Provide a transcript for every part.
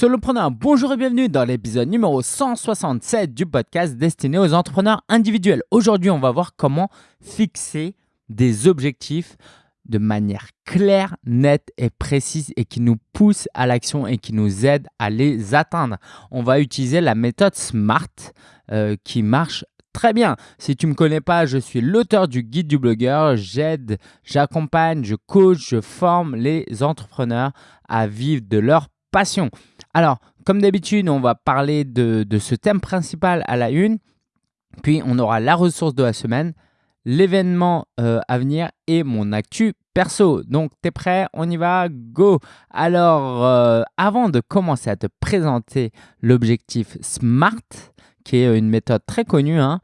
Solopreneur, bonjour et bienvenue dans l'épisode numéro 167 du podcast destiné aux entrepreneurs individuels. Aujourd'hui, on va voir comment fixer des objectifs de manière claire, nette et précise et qui nous pousse à l'action et qui nous aide à les atteindre. On va utiliser la méthode SMART euh, qui marche très bien. Si tu ne me connais pas, je suis l'auteur du guide du blogueur. J'aide, j'accompagne, je coach, je forme les entrepreneurs à vivre de leur passion. Alors, comme d'habitude, on va parler de, ce thème principal à la une. Puis, on aura la ressource de la semaine, l'événement euh, à venir et mon actu perso. Donc, tu es prêt? On y va? Go Alors, euh, avant de commencer à te présenter l'objectif SMART, qui est une méthode très connue, hein,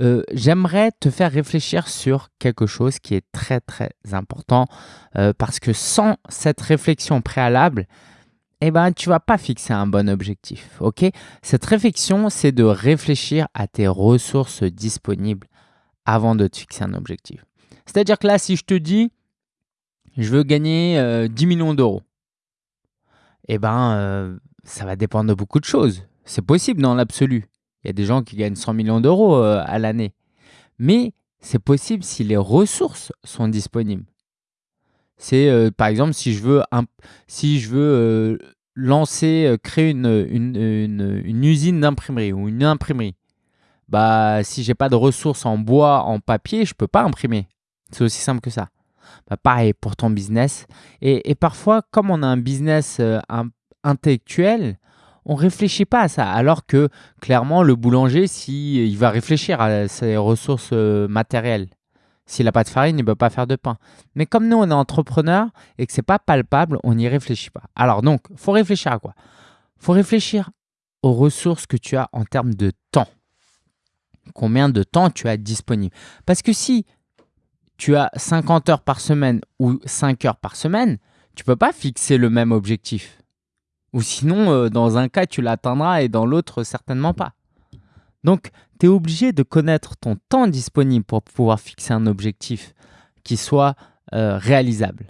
euh, j'aimerais te faire réfléchir sur quelque chose qui est très très important parce que sans cette réflexion préalable, eh ben, tu vas pas fixer un bon objectif. ok? Cette réflexion, c'est de réfléchir à tes ressources disponibles avant de te fixer un objectif. C'est-à-dire que là, si je te dis, je veux gagner 10 euh, millions d'euros, eh ben, euh, ça va dépendre de beaucoup de choses. C'est possible dans l'absolu. Il y a des gens qui gagnent 100 millions d'euros euh, à l'année. Mais c'est possible si les ressources sont disponibles. C'est par exemple si je veux, si je veux lancer, euh, créer une, une, usine d'imprimerie ou une imprimerie. Bah, si j'ai pas de ressources en bois, en papier, je peux pas imprimer. C'est aussi simple que ça. Bah, pareil pour ton business. Et, parfois, comme on a un business intellectuel, on réfléchit pas à ça. Alors que clairement, le boulanger, si il va réfléchir à ses ressources matérielles. S'il n'a pas de farine, il ne peut pas faire de pain. Mais comme nous, on est entrepreneur et que ce n'est pas palpable, on n'y réfléchit pas. Alors donc, il faut réfléchir à quoi? Il faut réfléchir aux ressources que tu as en termes de temps. Combien de temps tu as disponible? Parce que si tu as 50 heures par semaine ou 5 heures par semaine, tu ne peux pas fixer le même objectif. Ou sinon, euh, dans un cas, tu l'atteindras et dans l'autre, certainement pas. Donc, tu es obligé de connaître ton temps disponible pour pouvoir fixer un objectif qui soit euh, réalisable.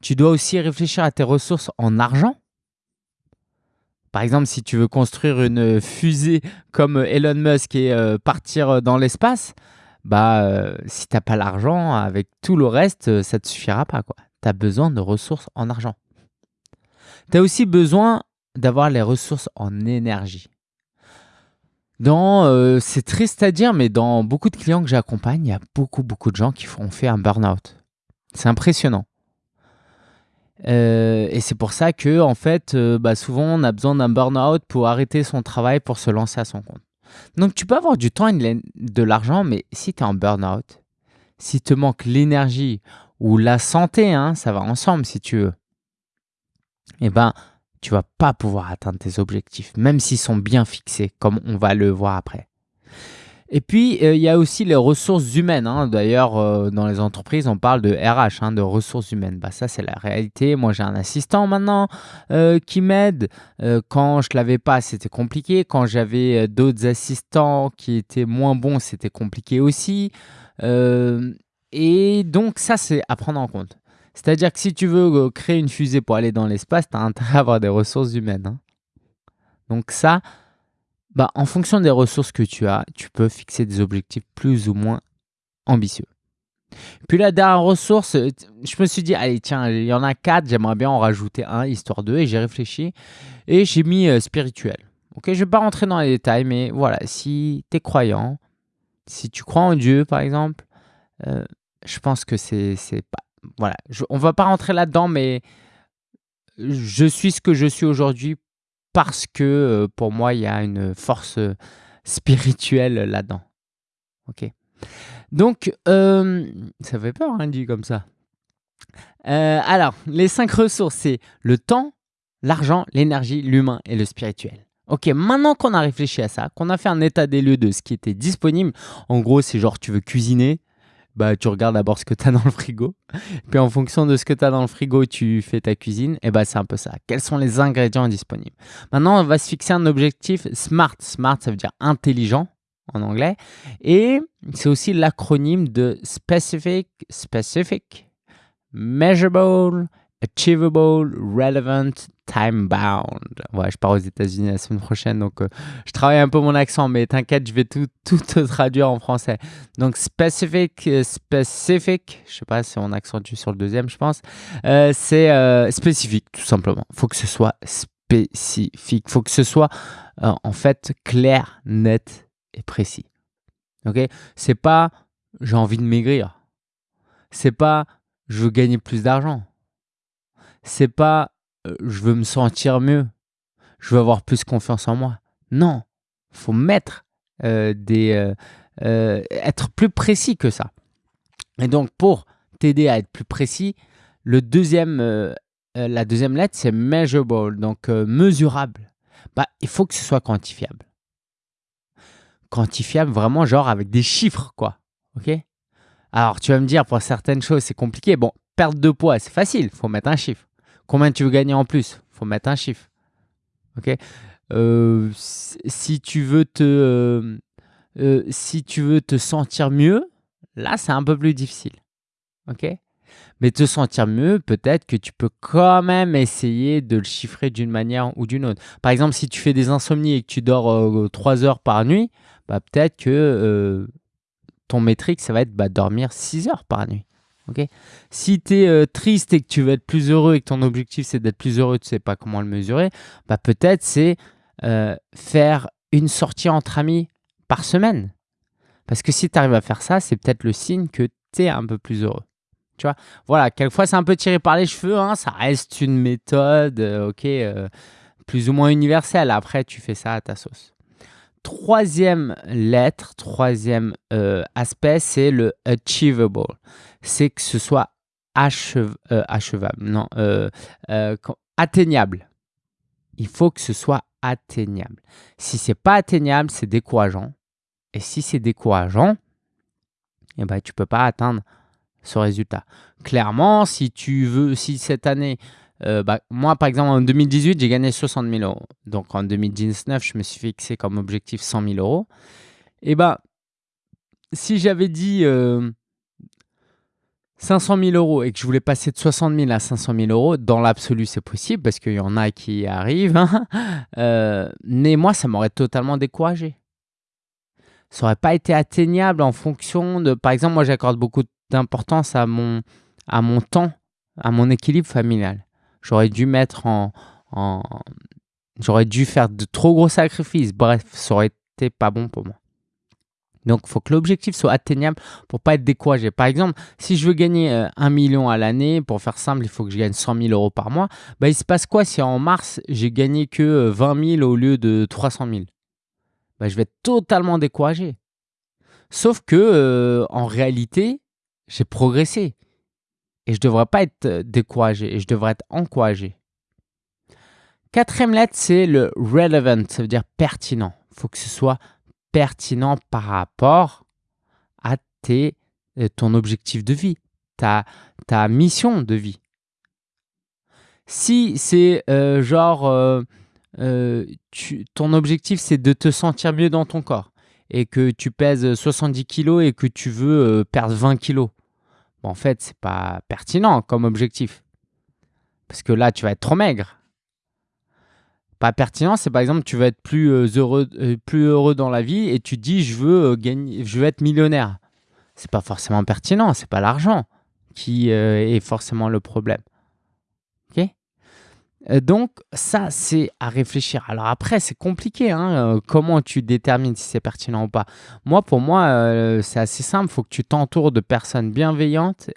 Tu dois aussi réfléchir à tes ressources en argent. Par exemple, si tu veux construire une fusée comme Elon Musk et euh, partir dans l'espace, bah, euh, si tu n'as pas l'argent, avec tout le reste, ça ne te suffira pas. Tu as besoin de ressources en argent. Tu as aussi besoin d'avoir les ressources en énergie. Euh, c'est triste à dire, mais dans beaucoup de clients que j'accompagne, il y a beaucoup, beaucoup de gens qui ont fait un burn-out. C'est impressionnant. Euh, et c'est pour ça que, en fait, euh, bah, souvent, on a besoin d'un burn-out pour arrêter son travail pour se lancer à son compte. Donc, tu peux avoir du temps et de l'argent, mais si tu es en burn-out, si te manque l'énergie ou la santé, hein, ça va ensemble si tu veux, eh ben, tu vas pas pouvoir atteindre tes objectifs, même s'ils sont bien fixés, comme on va le voir après. Et puis, euh, il y a aussi les ressources humaines. Hein. D'ailleurs, euh, dans les entreprises, on parle de RH, hein, de ressources humaines. Bah, ça, c'est la réalité. Moi, j'ai un assistant maintenant euh, qui m'aide. quand je ne l'avais pas, c'était compliqué. Quand j'avais d'autres assistants qui étaient moins bons, c'était compliqué aussi. et donc, ça, c'est à prendre en compte. C'est-à-dire que si tu veux euh, créer une fusée pour aller dans l'espace, tu as intérêt à avoir des ressources humaines. Hein. Donc ça, bah, en fonction des ressources que tu as, tu peux fixer des objectifs plus ou moins ambitieux. Puis la dernière ressource, euh, je me suis dit, allez, tiens, il y en a quatre, j'aimerais bien en rajouter un, histoire de, et j'ai réfléchi, et j'ai mis euh, spirituel. Ok, je ne vais pas rentrer dans les détails, mais voilà, si tu es croyant, si tu crois en Dieu, par exemple, je pense que c'est pas voilà, on va pas rentrer là-dedans, mais je suis ce que je suis aujourd'hui parce que euh, pour moi, il y a une force euh, spirituelle là-dedans. Ok. Donc, euh, ça fait peur, hein, dit comme ça. alors, les cinq ressources, c'est le temps, l'argent, l'énergie, l'humain et le spirituel. Ok, maintenant qu'on a réfléchi à ça, qu'on a fait un état des lieux de ce qui était disponible, en gros, c'est genre tu veux cuisiner, bah, tu regardes d'abord ce que tu as dans le frigo. Puis en fonction de ce que tu as dans le frigo, tu fais ta cuisine. Et bah, c'est un peu ça. Quels sont les ingrédients disponibles? Maintenant, on va se fixer un objectif SMART. SMART, ça veut dire intelligent en anglais. Et c'est aussi l'acronyme de Specific, Specific, Measurable, Achievable, Relevant, time bound. Ouais, je pars aux États-Unis la semaine prochaine, donc euh, je travaille un peu mon accent, mais t'inquiète, je vais tout, tout te traduire en français. Donc specific, euh, specific, je sais pas si on accentue sur le deuxième, je pense. Euh, c'est spécifique, tout simplement. Il faut que ce soit spécifique. Il faut que ce soit en fait clair, net et précis. Ok? C'est pas j'ai envie de maigrir. C'est pas je veux gagner plus d'argent. C'est pas euh, je veux me sentir mieux. Je veux avoir plus confiance en moi. Non, faut mettre euh, des euh, être plus précis que ça. Et donc pour t'aider à être plus précis, le deuxième la deuxième lettre c'est measurable, donc mesurable. Bah, il faut que ce soit quantifiable. Quantifiable vraiment genre avec des chiffres quoi. OK? Alors, tu vas me dire, pour certaines choses, c'est compliqué. Bon, perte de poids, c'est facile, il faut mettre un chiffre. Combien tu veux gagner en plus? Faut mettre un chiffre. Ok? Euh, si tu veux te euh, euh, si tu veux te sentir mieux, là c'est un peu plus difficile. Ok? Mais te sentir mieux, peut-être que tu peux quand même essayer de le chiffrer d'une manière ou d'une autre. Par exemple, si tu fais des insomnies et que tu dors 3 heures par nuit, bah, peut-être que ton métrique, ça va être bah, dormir 6 heures par nuit. Ok si tu es euh, triste et que tu veux être plus heureux et que ton objectif c'est d'être plus heureux, tu sais pas comment le mesurer, bah, peut-être c'est euh, faire une sortie entre amis par semaine. Parce que si tu arrives à faire ça, c'est peut-être le signe que tu es un peu plus heureux. Tu vois? Voilà, quelquefois c'est un peu tiré par les cheveux, hein, ça reste une méthode, euh, plus ou moins universelle. Après, tu fais ça à ta sauce troisième lettre, troisième euh, aspect, c'est le achievable. C'est que ce soit euh, achevable, non, euh, atteignable. Il faut que ce soit atteignable. Si c'est pas atteignable, c'est décourageant. Et si c'est décourageant, eh ben, tu peux pas atteindre ce résultat. Clairement, si tu veux, si cette année, euh, bah, moi, par exemple, en 2018, j'ai gagné 60 000 euros. Donc, en 2019, je me suis fixé comme objectif 100 000 euros. Et bah, si j'avais dit 500 euh, 000 euros et que je voulais passer de 60 000 à 500 000 euros, dans l'absolu, c'est possible parce qu'il y en a qui arrivent. Hein. Euh, mais moi, ça m'aurait totalement découragé. Ça n'aurait pas été atteignable en fonction de... Par exemple, moi, j'accorde beaucoup d'importance à mon, à mon temps, à mon équilibre familial. J'aurais dû mettre en, J'aurais dû faire de trop gros sacrifices. Bref, ça aurait été pas bon pour moi. Donc, il faut que l'objectif soit atteignable pour pas être découragé. Par exemple, si je veux gagner 1 euh, million à l'année, pour faire simple, il faut que je gagne 100 000 euros par mois. Bah, il se passe quoi si en mars, j'ai gagné que 20 euh, 000 au lieu de 300 000 bah, Je vais être totalement découragé. Sauf que, euh, en réalité, j'ai progressé. Et je ne devrais pas être euh, découragé et je devrais être encouragé. Quatrième lettre, c'est le relevant, ça veut dire pertinent. Il faut que ce soit pertinent par rapport à tes, euh, ton objectif de vie, ta, ta mission de vie. Si c'est euh, genre, ton objectif c'est de te sentir mieux dans ton corps et que tu pèses 70 kg et que tu veux perdre 20 en fait, c'est pas pertinent comme objectif. Parce que là, tu vas être trop maigre. Pas pertinent, c'est par exemple, tu veux être plus euh, heureux, euh, plus heureux dans la vie et tu dis, je veux, euh, gagner, je veux être millionnaire. C'est pas forcément pertinent, c'est pas l'argent qui est forcément le problème. Euh, donc ça, c'est à réfléchir. Alors après, c'est compliqué. Hein, euh, comment tu détermines si c'est pertinent ou pas Moi, pour moi, euh, c'est assez simple. Il faut que tu t'entoures de personnes bienveillantes,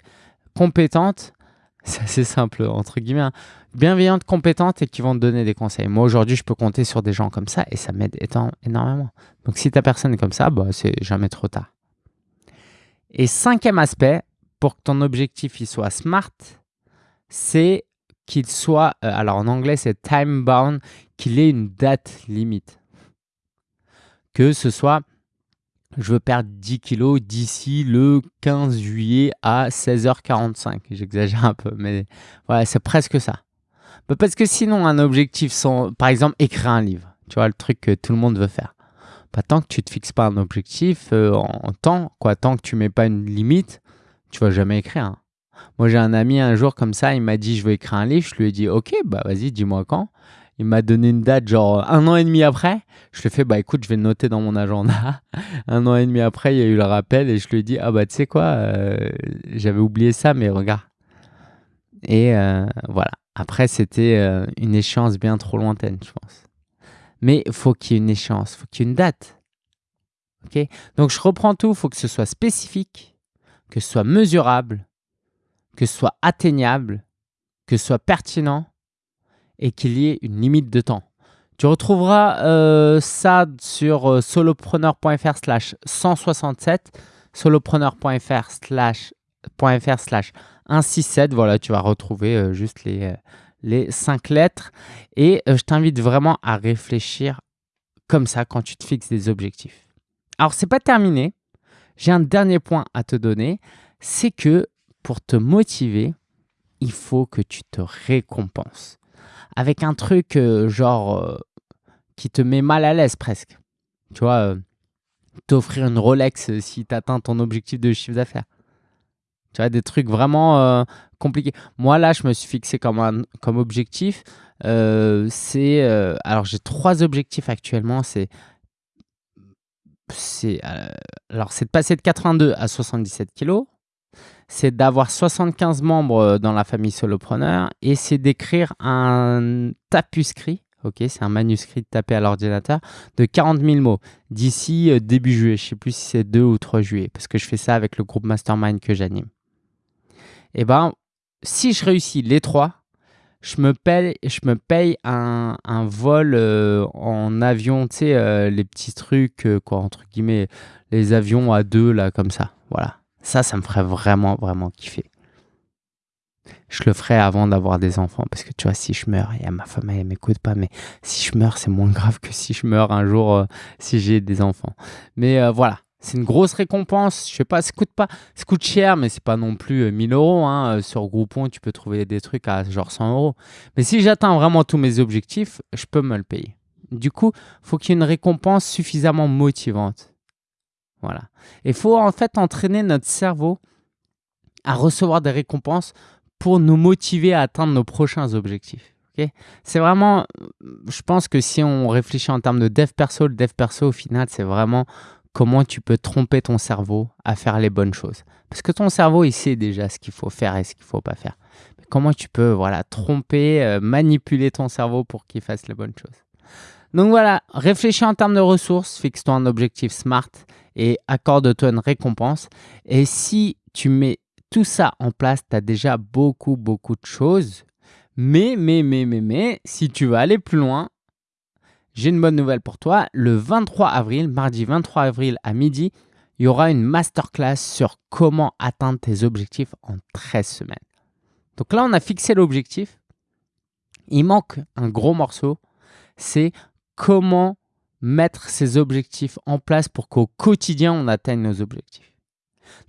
compétentes. C'est assez simple, entre guillemets. Hein. Bienveillantes, compétentes et qui vont te donner des conseils. Moi, aujourd'hui, je peux compter sur des gens comme ça et ça m'aide énormément. Donc si ta personne est comme ça, bah, c'est jamais trop tard. Et cinquième aspect, pour que ton objectif il soit smart, c'est qu'il soit, euh, alors en anglais c'est time bound, qu'il ait une date limite. Que ce soit, je veux perdre 10 kilos d'ici le 15 juillet à 16h45. J'exagère un peu, mais voilà, c'est presque ça. Bah, parce que sinon, un objectif, sans, par exemple, écrire un livre, tu vois, le truc que tout le monde veut faire. Pas tant que tu te fixes pas un objectif euh, en temps, quoi, tant que tu mets pas une limite, tu vas jamais écrire. Hein. Moi, j'ai un ami un jour comme ça, il m'a dit je veux écrire un livre. Je lui ai dit ok, bah vas-y, dis-moi quand. Il m'a donné une date, genre un an et demi après. Je lui ai fait bah écoute, je vais noter dans mon agenda. un an et demi après, il y a eu le rappel et je lui ai dit ah bah tu sais quoi, euh, j'avais oublié ça, mais regarde. Et euh, voilà. Après, c'était euh, une échéance bien trop lointaine, je pense. Mais faut qu'il y ait une échéance, faut qu'il y ait une date. ok? Donc je reprends tout, faut que ce soit spécifique, que ce soit mesurable, que ce soit atteignable, que ce soit pertinent et qu'il y ait une limite de temps. Tu retrouveras euh, ça sur euh, solopreneur.fr slash 167, solopreneur.fr slash 167. Voilà, tu vas retrouver euh, juste les, cinq lettres. Et je t'invite vraiment à réfléchir comme ça quand tu te fixes des objectifs. Alors, c'est pas terminé. J'ai un dernier point à te donner. C'est que pour te motiver, il faut que tu te récompenses avec un truc euh, genre euh, qui te met mal à l'aise presque. Tu vois, euh, t'offrir une Rolex si tu atteins ton objectif de chiffre d'affaires. Tu vois, des trucs vraiment compliqués. Moi, là, je me suis fixé comme, comme objectif. c'est alors, j'ai trois objectifs actuellement. C'est alors c'est de passer de 82 à 77 kilos c'est d'avoir 75 membres euh, dans la famille solopreneur et c'est d'écrire un tapuscrit, ok, c'est un manuscrit tapé à l'ordinateur de 40 000 mots d'ici euh, début juillet. Je ne sais plus si c'est 2 ou 3 juillet parce que je fais ça avec le groupe Mastermind que j'anime. Et eh ben, si je réussis les trois, je me paye, je me paye un, vol euh, en avion, tu sais, les petits trucs, quoi, entre guillemets, les avions à deux, là, comme ça. Voilà. Ça, ça me ferait vraiment, vraiment kiffer. Je le ferais avant d'avoir des enfants parce que tu vois, si je meurs, et ma femme, elle m'écoute pas, mais si je meurs, c'est moins grave que si je meurs un jour euh, si j'ai des enfants. Mais euh, voilà, c'est une grosse récompense. Je sais pas, ça coûte pas, ça coûte cher, mais c'est pas non plus 1000 euh, euros. Hein. Sur Groupon, tu peux trouver des trucs à genre 100 euros. Mais si j'atteins vraiment tous mes objectifs, je peux me le payer. Du coup, faut qu'il y ait une récompense suffisamment motivante. Il faut en fait entraîner notre cerveau à recevoir des récompenses pour nous motiver à atteindre nos prochains objectifs. c'est vraiment, je pense que si on réfléchit en termes de dev perso, le dev perso au final, c'est vraiment comment tu peux tromper ton cerveau à faire les bonnes choses. Parce que ton cerveau, il sait déjà ce qu'il faut faire et ce qu'il ne faut pas faire. Mais comment tu peux voilà, tromper, euh, manipuler ton cerveau pour qu'il fasse les bonnes choses? Donc voilà, réfléchis en termes de ressources, fixe-toi un objectif SMART et accorde-toi une récompense. Et si tu mets tout ça en place, tu as déjà beaucoup, beaucoup de choses. Mais, mais, mais, mais, mais, si tu veux aller plus loin, j'ai une bonne nouvelle pour toi. Le 23 avril, mardi 23 avril à midi, il y aura une masterclass sur comment atteindre tes objectifs en 13 semaines. Donc là, on a fixé l'objectif. Il manque un gros morceau, c'est comment mettre ces objectifs en place pour qu'au quotidien, on atteigne nos objectifs.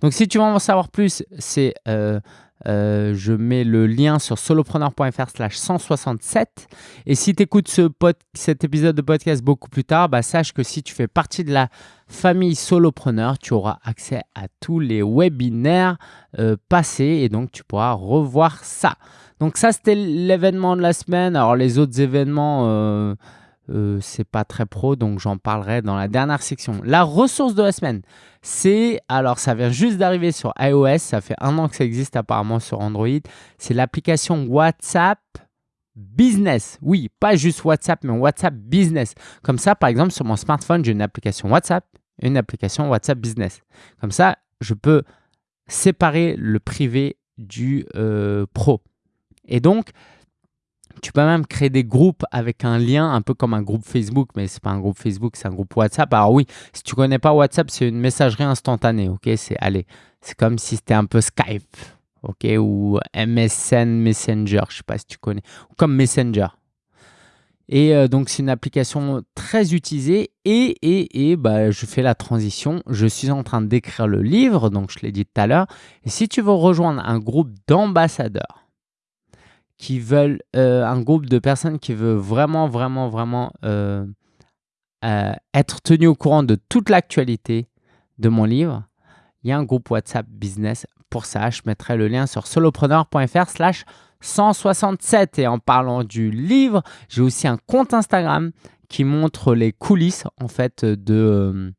Donc, si tu veux en savoir plus, c'est euh, euh, je mets le lien sur solopreneur.fr slash 167. Et si tu écoutes ce cet épisode de podcast beaucoup plus tard, bah, sache que si tu fais partie de la famille solopreneur, tu auras accès à tous les webinaires euh, passés et donc tu pourras revoir ça. Donc ça, c'était l'événement de la semaine. Alors les autres événements c'est pas très pro, donc j'en parlerai dans la dernière section. La ressource de la semaine, c'est, alors ça vient juste d'arriver sur iOS, ça fait un an que ça existe apparemment sur Android, c'est l'application WhatsApp Business. Oui, pas juste WhatsApp, mais WhatsApp Business. Comme ça, par exemple, sur mon smartphone, j'ai une application WhatsApp, une application WhatsApp Business. Comme ça, je peux séparer le privé du euh, pro. Et donc, tu peux même créer des groupes avec un lien, un peu comme un groupe Facebook, mais c'est pas un groupe Facebook, c'est un groupe WhatsApp. Alors oui, si tu connais pas WhatsApp, c'est une messagerie instantanée, ok? C'est allez, c'est comme si c'était un peu Skype, ok? Ou MSN Messenger, je sais pas si tu connais, ou comme Messenger. Et euh, donc c'est une application très utilisée et, et, et bah, je fais la transition. Je suis en train d'écrire le livre, donc je l'ai dit tout à l'heure. Et si tu veux rejoindre un groupe d'ambassadeurs, qui veulent, euh, un groupe de personnes qui veut vraiment, vraiment, vraiment euh, euh, être tenu au courant de toute l'actualité de mon livre, il y a un groupe WhatsApp Business pour ça, je mettrai le lien sur solopreneur.fr slash 167. Et en parlant du livre, j'ai aussi un compte Instagram qui montre les coulisses en fait de,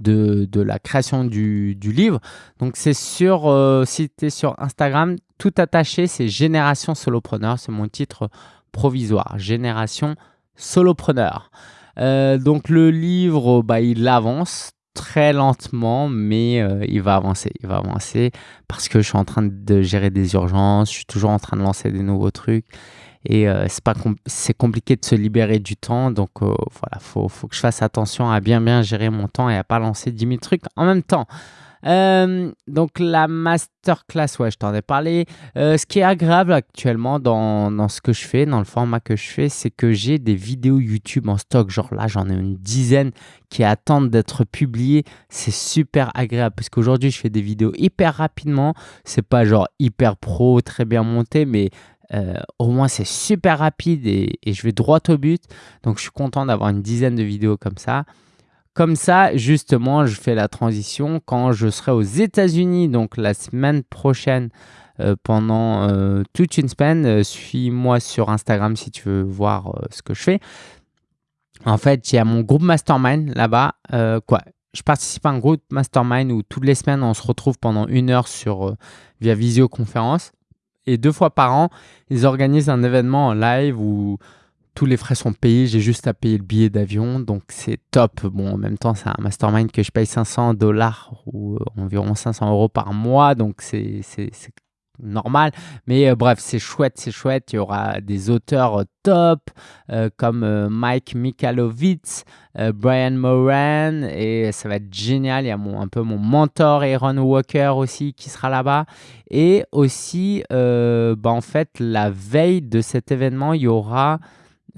de, la création du, livre. Donc c'est sur, si tu es sur Instagram, tout attaché, c'est Génération Solopreneur, c'est mon titre provisoire, Génération Solopreneur. Euh, donc le livre, bah, il avance très lentement, mais euh, il va avancer. Il va avancer parce que je suis en train de gérer des urgences, je suis toujours en train de lancer des nouveaux trucs. Et euh, c'est compliqué de se libérer du temps. Donc voilà, faut, faut que je fasse attention à bien bien gérer mon temps et à pas lancer 10 000 trucs en même temps. Euh, donc la masterclass, ouais, je t'en ai parlé. ce qui est agréable actuellement dans, dans, ce que je fais, dans le format que je fais, c'est que j'ai des vidéos YouTube en stock. Genre là, j'en ai une dizaine qui attendent d'être publiées. C'est super agréable parce qu'aujourd'hui, je fais des vidéos hyper rapidement. C'est pas genre hyper pro, très bien monté, mais euh, au moins, c'est super rapide et, je vais droit au but. Donc, je suis content d'avoir une dizaine de vidéos comme ça. Comme ça, justement, je fais la transition quand je serai aux États-Unis, donc la semaine prochaine, euh, pendant euh, toute une semaine. Suis-moi sur Instagram si tu veux voir ce que je fais. En fait, il y a mon groupe Mastermind là-bas. je participe à un groupe Mastermind où toutes les semaines, on se retrouve pendant une heure via visioconférence. Et deux fois par an, ils organisent un événement en live où tous les frais sont payés. J'ai juste à payer le billet d'avion. Donc, c'est top. Bon, en même temps, c'est un mastermind que je paye 500 dollars ou euh, environ 500 euros par mois. Donc, c'est normal. Mais euh, bref, c'est chouette, c'est chouette. Il y aura des auteurs euh, top comme Mike Mikalovitz, Brian Moran et ça va être génial. Il y a mon, un peu mon mentor Aaron Walker aussi qui sera là-bas. Et aussi, bah, en fait, la veille de cet événement, il y aura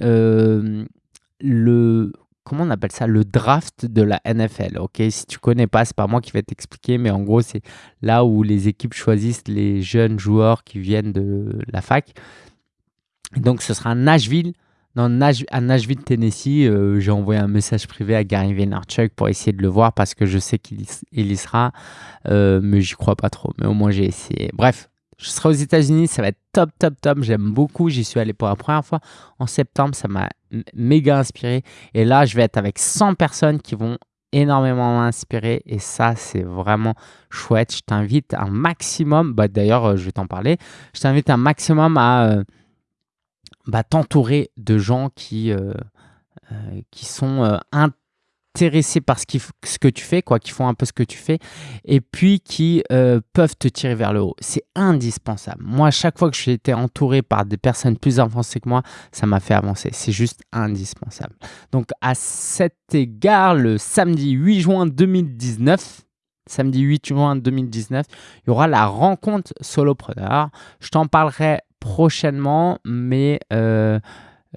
le comment on appelle ça? Le draft de la NFL. Ok, si tu connais pas, c'est pas moi qui vais t'expliquer, mais en gros c'est là où les équipes choisissent les jeunes joueurs qui viennent de la fac. Donc ce sera Nashville. à Nashville, Tennessee, euh, j'ai envoyé un message privé à Gary Vaynerchuk pour essayer de le voir parce que je sais qu'il y sera, euh, mais j'y crois pas trop. Mais au moins j'ai essayé. Bref, je serai aux États-Unis, ça va être top, top, top. J'aime beaucoup. J'y suis allé pour la première fois en septembre. Ça m'a méga inspiré. Et là, je vais être avec 100 personnes qui vont énormément m'inspirer. Et ça, c'est vraiment chouette. Je t'invite un maximum. Bah, D'ailleurs, euh, je vais t'en parler. Je t'invite un maximum à euh, bah, t'entourer de gens qui, euh, qui sont intéressés par ce, ce, que tu fais, quoi, qui font un peu ce que tu fais, et puis qui euh, peuvent te tirer vers le haut. C'est indispensable. Moi, à chaque fois que j'ai été entouré par des personnes plus avancées que moi, ça m'a fait avancer. C'est juste indispensable. Donc, à cet égard, le samedi 8 juin 2019, samedi 8 juin 2019, il y aura la rencontre solopreneur. Je t'en parlerai prochainement, mais... Euh,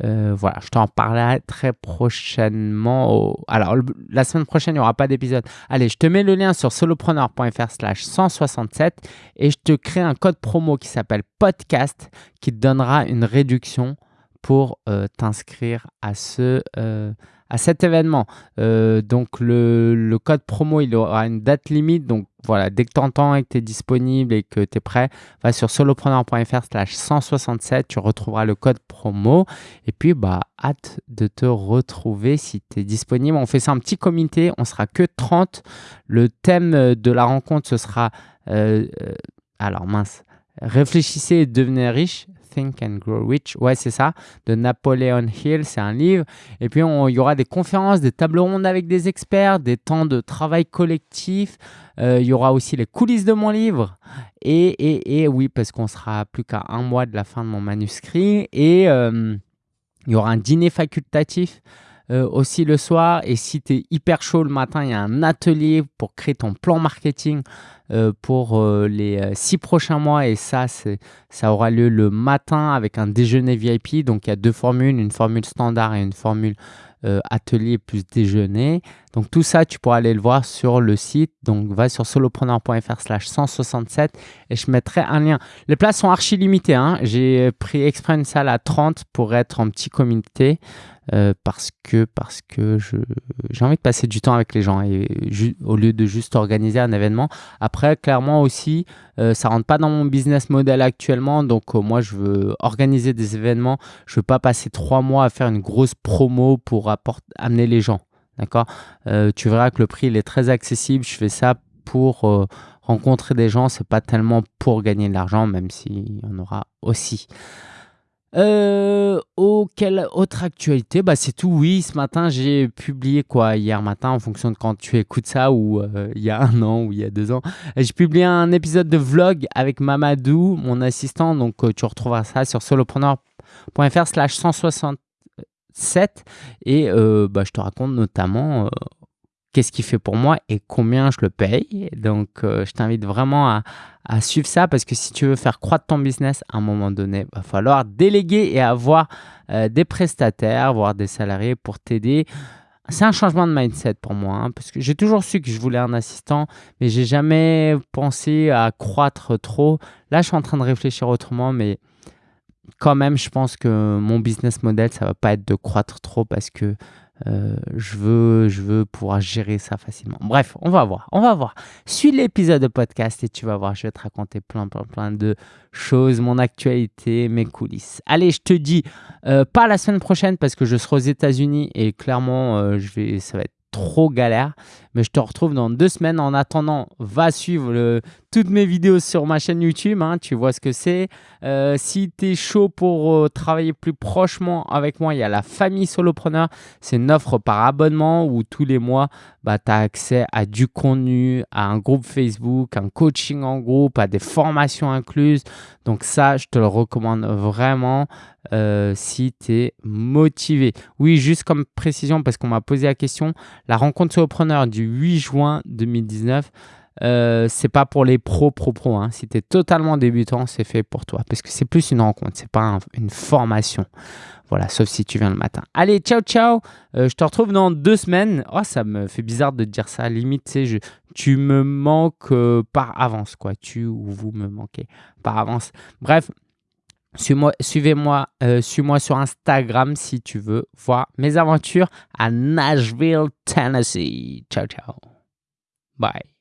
euh, voilà, je t'en parlerai très prochainement. Alors, la semaine prochaine, il n'y aura pas d'épisode. Allez, je te mets le lien sur solopreneur.fr slash 167 et je te crée un code promo qui s'appelle podcast qui te donnera une réduction pour euh, t'inscrire à ce, euh, à cet événement. Euh, donc le, code promo, il aura une date limite. Donc voilà, dès que tu entends et que tu es disponible et que tu es prêt, va sur solopreneur.fr slash 167, tu retrouveras le code promo. Et puis, bah, hâte de te retrouver si tu es disponible. On fait ça un petit comité, on sera que 30. Le thème de la rencontre, ce sera... Euh, euh, alors mince, réfléchissez et devenez riche. Think and Grow Rich. Ouais, c'est ça, de Napoleon Hill. C'est un livre. Et puis, il y aura des conférences, des tables rondes avec des experts, des temps de travail collectif. Euh, il y aura aussi les coulisses de mon livre. Et, et, et oui, parce qu'on sera plus qu'à un mois de la fin de mon manuscrit. Et euh, il y aura un dîner facultatif. Euh, aussi le soir. Et si tu es hyper chaud le matin, il y a un atelier pour créer ton plan marketing euh, pour euh, les six prochains mois. Et ça, ça aura lieu le matin avec un déjeuner VIP. Donc il y a deux formules, une formule standard et une formule atelier plus déjeuner. Donc tout ça, tu pourras aller le voir sur le site. Donc va sur solopreneur.fr slash 167 et je mettrai un lien. Les places sont archi limitées. Hein. J'ai pris exprès une salle à 30 pour être en petit comité. Euh, parce que, parce que j'ai envie de passer du temps avec les gens et au lieu de juste organiser un événement. Après, clairement aussi, euh, ça rentre pas dans mon business model actuellement. Donc, euh, moi, je veux organiser des événements. Je veux pas passer trois mois à faire une grosse promo pour amener les gens. D'accord? Euh, tu verras que le prix, il est très accessible. Je fais ça pour euh, rencontrer des gens. C'est pas tellement pour gagner de l'argent, même s'il y en aura aussi. Euh, oh, quelle autre actualité? Bah, C'est tout, oui. Ce matin, j'ai publié quoi? Hier matin, en fonction de quand tu écoutes ça, ou euh, il y a un an, ou il y a deux ans. J'ai publié un épisode de vlog avec Mamadou, mon assistant. Donc, tu retrouveras ça sur solopreneur.fr slash 160 et euh, bah, je te raconte notamment euh, qu'est-ce qu'il fait pour moi et combien je le paye. Donc, euh, je t'invite vraiment à, suivre ça parce que si tu veux faire croître ton business, à un moment donné, il va falloir déléguer et avoir des prestataires, voire des salariés pour t'aider. C'est un changement de mindset pour moi, hein, parce que j'ai toujours su que je voulais un assistant, mais j'ai jamais pensé à croître trop. Là, je suis en train de réfléchir autrement, mais quand même, je pense que mon business model, ça va pas être de croître trop parce que euh, je, veux, pouvoir gérer ça facilement. Bref, on va voir. On va voir. Suis l'épisode de podcast et tu vas voir. Je vais te raconter plein, plein, plein de choses, mon actualité, mes coulisses. Allez, je te dis euh, pas la semaine prochaine parce que je serai aux États-Unis et clairement, euh, je vais, ça va être trop galère. Mais je te retrouve dans deux semaines. En attendant, va suivre toutes mes vidéos sur ma chaîne YouTube. Hein, tu vois ce que c'est. Euh, si tu es chaud pour euh, travailler plus prochement avec moi, il y a la famille solopreneur. C'est une offre par abonnement où tous les mois, bah, tu as accès à du contenu, à un groupe Facebook, un coaching en groupe, à des formations incluses. Donc ça, je te le recommande vraiment. Euh, si tu es motivé. Oui, juste comme précision, parce qu'on m'a posé la question, la rencontre solopreneur du 8 juin 2019, euh, c'est pas pour les pros, pro, pro. Hein. Si tu es totalement débutant, c'est fait pour toi. Parce que c'est plus une rencontre, c'est pas une formation. Voilà, sauf si tu viens le matin. Allez, ciao, ciao. Euh, je te retrouve dans deux semaines. Oh, ça me fait bizarre de te dire ça. Limite, tu tu me manques par avance, quoi. Tu ou vous me manquez par avance. Bref, Suivez-moi euh, suis-moi sur Instagram si tu veux voir mes aventures à Nashville, Tennessee. Ciao, ciao. Bye.